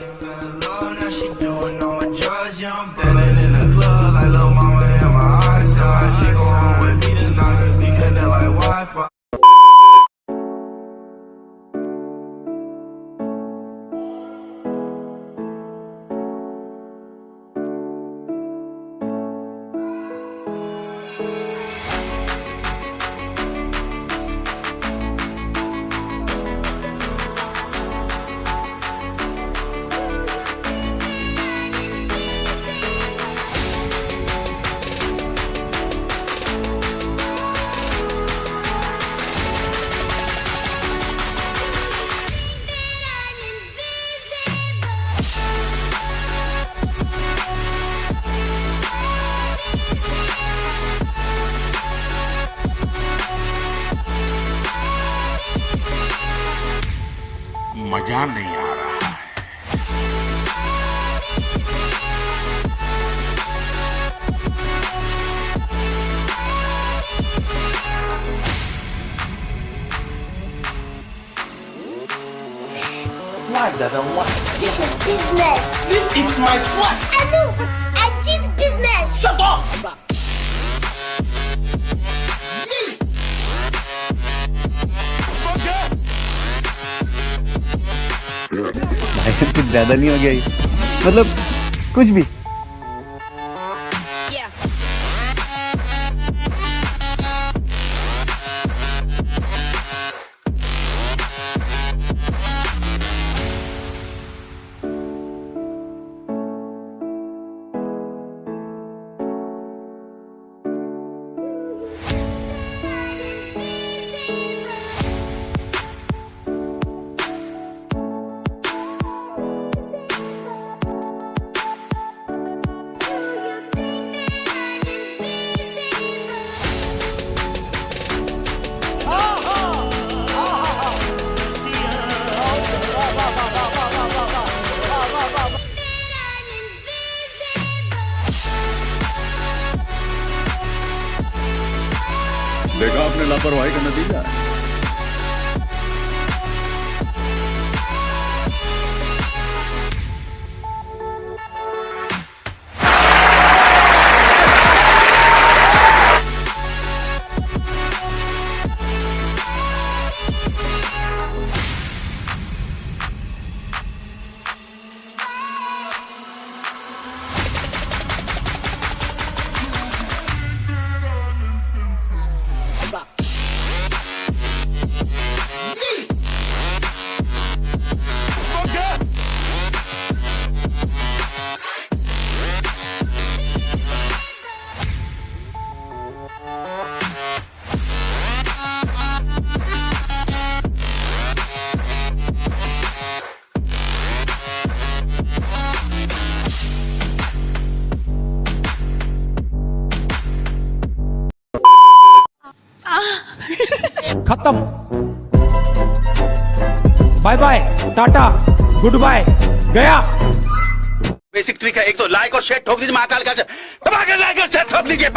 Love, now she मजा नहीं आ रहा है Why, Dada? Why? This is business. This is my flat. I know, but I did business. Shut up! भाई साहब कुछ ज़्यादा नहीं हो गया ये। मतलब कुछ भी। देखा आपने लापरवाही का नतीजा खत्म। Bye bye tata goodbye गया। बेसिक ट्रिक है, एक तो लाइक और शेयर ठोक दीजिए महाकाल का। लाइक और शेयर ठोक दीजिए।